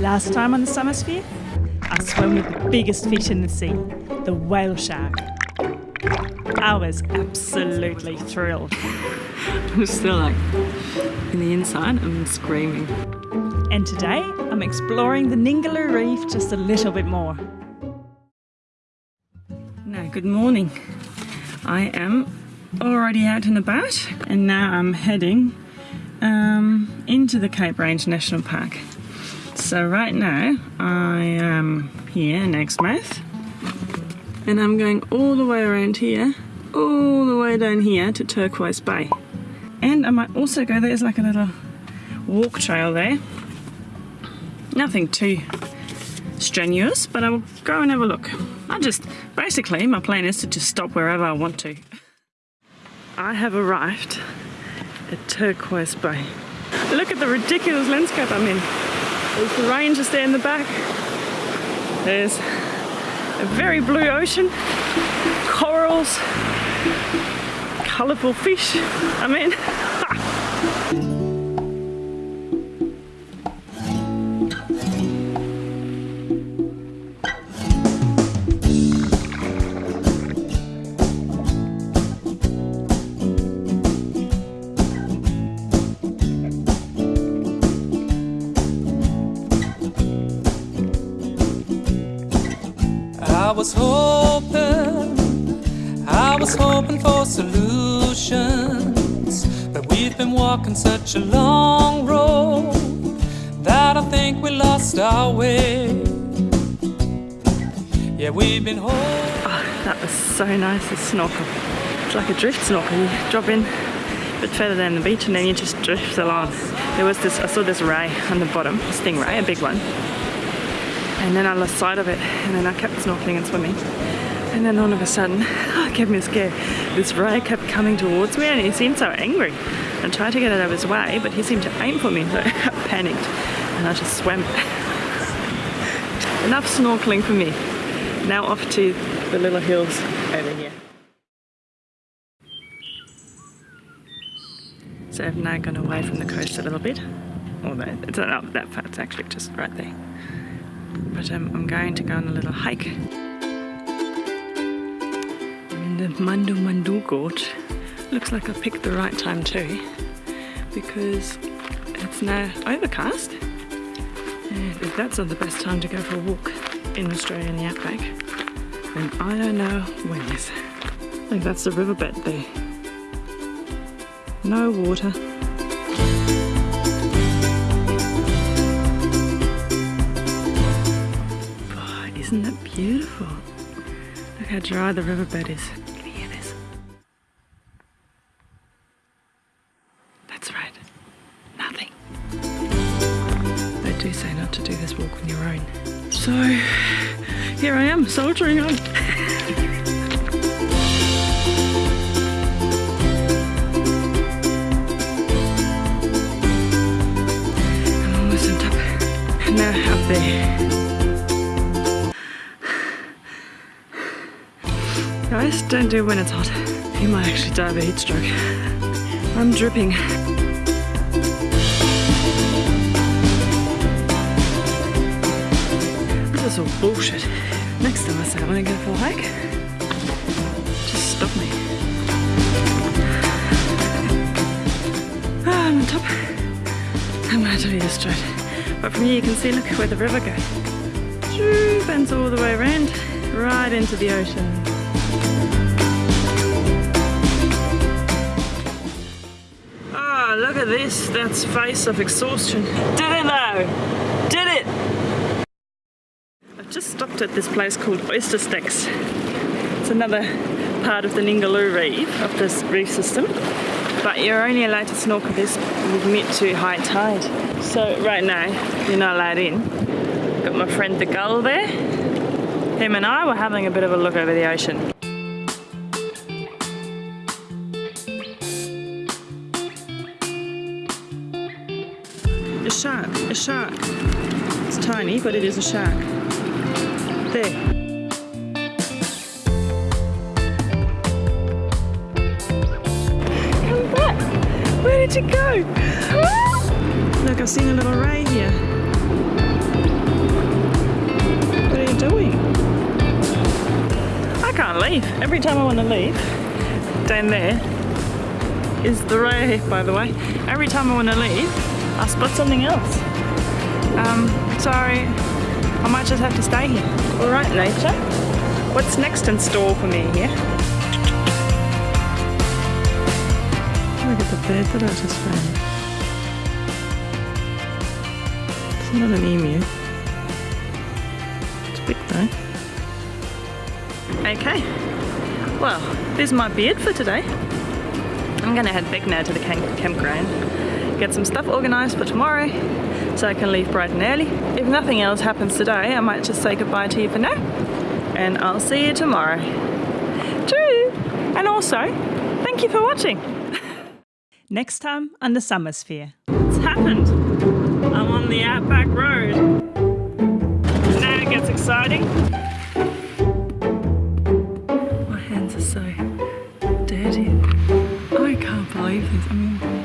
Last time on the Summersphere, I swam with the biggest fish in the sea, the whale shark. I was absolutely thrilled. I'm still like, in the inside, I'm screaming. And today, I'm exploring the Ningaloo Reef just a little bit more. Now, good morning. I am already out and about, and now I'm heading um, into the Cape Range National Park. So right now, I am here in Exmouth, and I'm going all the way around here, all the way down here to Turquoise Bay. And I might also go, there's like a little walk trail there. Nothing too strenuous, but I will go and have a look. I just, basically, my plan is to just stop wherever I want to. I have arrived at Turquoise Bay. Look at the ridiculous landscape I'm in. There's the range just there in the back. There's a very blue ocean, corals, colourful fish. I mean, was hoping, I was hoping for solutions. But we've been walking such a long road that I think we lost our way. Yeah, we've been holding. Oh, that was so nice to snorkel. It's like a drift snorkel. You drop in a bit further down the beach and then you just drift along. There was this, I saw this ray on the bottom, a stingray, a big one and then I lost sight of it. And then I kept snorkeling and swimming. And then all of a sudden oh, it gave me a scare this ray kept coming towards me and he seemed so angry. I tried to get out of his way but he seemed to aim for me. So I panicked and I just swam. Enough snorkeling for me. Now off to the little hills over here. So I've now gone away from the coast a little bit. Although it's not that far it's actually just right there but um, I'm going to go on a little hike. in the Mandu Mandu Gorge. Looks like I picked the right time too because it's now overcast and if that's not the best time to go for a walk in Australia in the outback then I don't know when is. I think that's the riverbed there. No water. Isn't that beautiful? Look how dry the riverbed is. Can you hear this? That's right. Nothing. They do say not to do this walk on your own. So, here I am, soldiering on. I'm almost on top. Now up there. Guys, don't do when it's hot. You might actually die of a heat stroke. I'm dripping. This is all bullshit. Next time I say I want to go for a hike, just stop me. Ah, I'm on top. I'm gonna tell you this straight. But from here you can see, look where the river goes. Bends all the way around, right into the ocean. Ah, look at this. That's face of exhaustion. Did it though? Did it? I've just stopped at this place called Oyster Stacks. It's another part of the Ningaloo Reef, of this reef system. But you're only allowed to snorkel this with mid to high tide. So right now, you're not allowed in. Got my friend the gull there. Him and I were having a bit of a look over the ocean. A shark, a shark. It's tiny, but it is a shark. There. Come back! Where did you go? Look, I've seen a little ray here. What are you doing? I can't leave. Every time I want to leave, down there is the ray, by the way. Every time I want to leave, I spot something else. Um, sorry, I might just have to stay here. All right, nature. What's next in store for me here? Look at the bird that I just found. It's not an emu. It's big though. Okay. Well, this might be it for today. I'm gonna head back now to the camp campground, get some stuff organised for tomorrow so I can leave bright and early. If nothing else happens today, I might just say goodbye to you for now and I'll see you tomorrow. True! And also, thank you for watching. Next time on the Summer Sphere. It's happened. I'm on the Outback Road. Now it gets exciting. My hands are so dirty. I can't believe this. I mean,